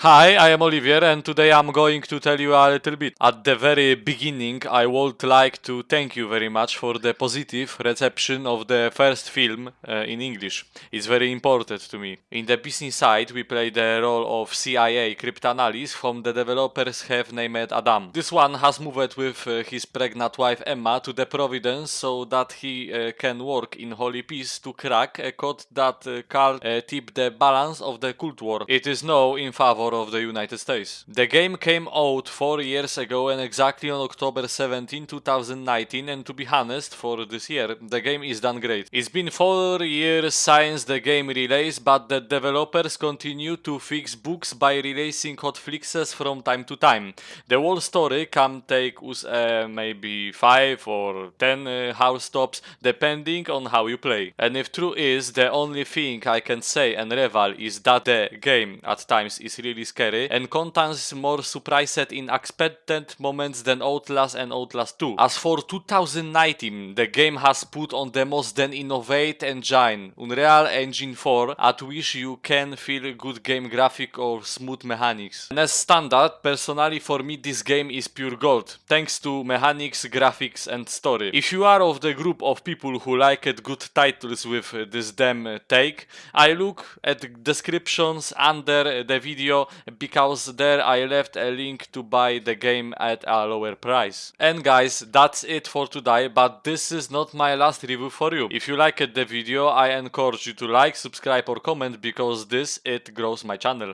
Hi, I am Olivier and today I'm going to tell you a little bit. At the very beginning, I would like to thank you very much for the positive reception of the first film uh, in English. It's very important to me. In the business side, we play the role of CIA cryptanalyst whom the developers have named Adam. This one has moved with uh, his pregnant wife Emma to the Providence so that he uh, can work in Holy Peace to crack a code that uh, can uh, tip the balance of the Cold War. It is now in favor of the United States. The game came out 4 years ago and exactly on October 17, 2019 and to be honest, for this year, the game is done great. It's been 4 years since the game release, but the developers continue to fix bugs by releasing hotfixes from time to time. The whole story can take us uh, maybe 5 or 10 uh, house stops depending on how you play. And if true is, the only thing I can say and revel is that the game at times is really scary and contains more surprises in unexpected moments than Outlast and Outlast 2. As for 2019, the game has put on the most then innovate engine, Unreal Engine 4, at which you can feel good game graphic or smooth mechanics. And as standard, personally for me this game is pure gold, thanks to mechanics, graphics and story. If you are of the group of people who liked good titles with this damn take, I look at descriptions under the video because there I left a link to buy the game at a lower price. And guys, that's it for today, but this is not my last review for you. If you liked the video, I encourage you to like, subscribe or comment because this it grows my channel.